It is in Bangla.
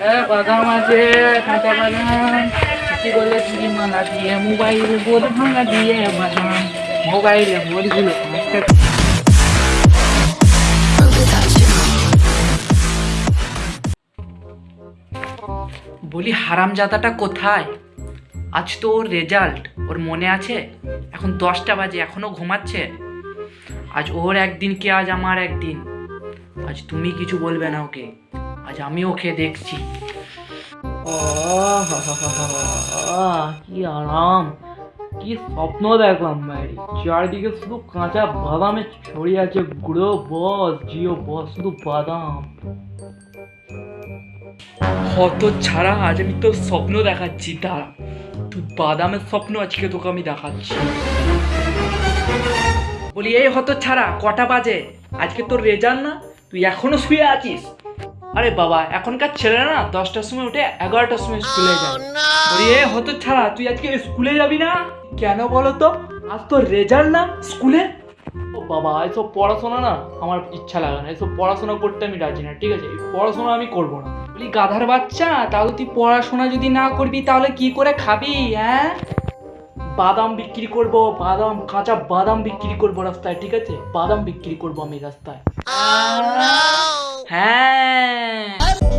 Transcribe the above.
বাদাম আছে, কাঁচা দিয়ে মোবাইলে বলি কোথায়? আজ তো ওর রেজাল্ট ওর মনে আছে? এখন দশটা বাজে, এখনও ঘুমাচ্ছে? আজ ওর একদিন কে আজ আমার একদিন? আজ তুমি কিছু বলবে না ওকে। আজ আমি ওকে দেখছি। কি আরাম, কি স্বপ্ন দেখলাম চারদিকে শুধু কাঁচা বাদামে ছড়িয়ে আছে বস, জিও বস, শুধু বাদাম। হত ছাড়া আজ আমি তোর স্বপ্ন দেখাচ্ছি, দাঁড়া। তুই বাদামের স্বপ্ন আজকে তোকে আমি দেখাচ্ছি। বলি, এই হত ছাড়া, কটা বাজে? আজকে তোর রেজাল্ট না? তুই এখনও শুয়ে আছিস? আরে বাবা এখনকার ছেলেরা না দশটার সময় উঠে এগারোটার সময় স্কুলে যায়। বলি এ হত ছাড়া তুই আজকে স্কুলে যাবি না? কেন বলো তো? আজ তোর রেজাল্ট না স্কুলে? ও বাবা এসব পড়াশোনা না আমার ইচ্ছা লাগে না। এসব পড়াশোনা করতে আমি রাজি না ঠিক আছে? পড়াশোনা আমি করব না। বলি গাধার বাচ্চা তাহলে তুই পড়াশোনা যদি না করবি তাহলে কি করে খাবি হ্যাঁ বাদাম বিক্রি করব বাদাম কাঁচা বাদাম বিক্রি করব রাস্তায় ঠিক আছে? বাদাম বিক্রি করব আমি রাস্তায়। 哎。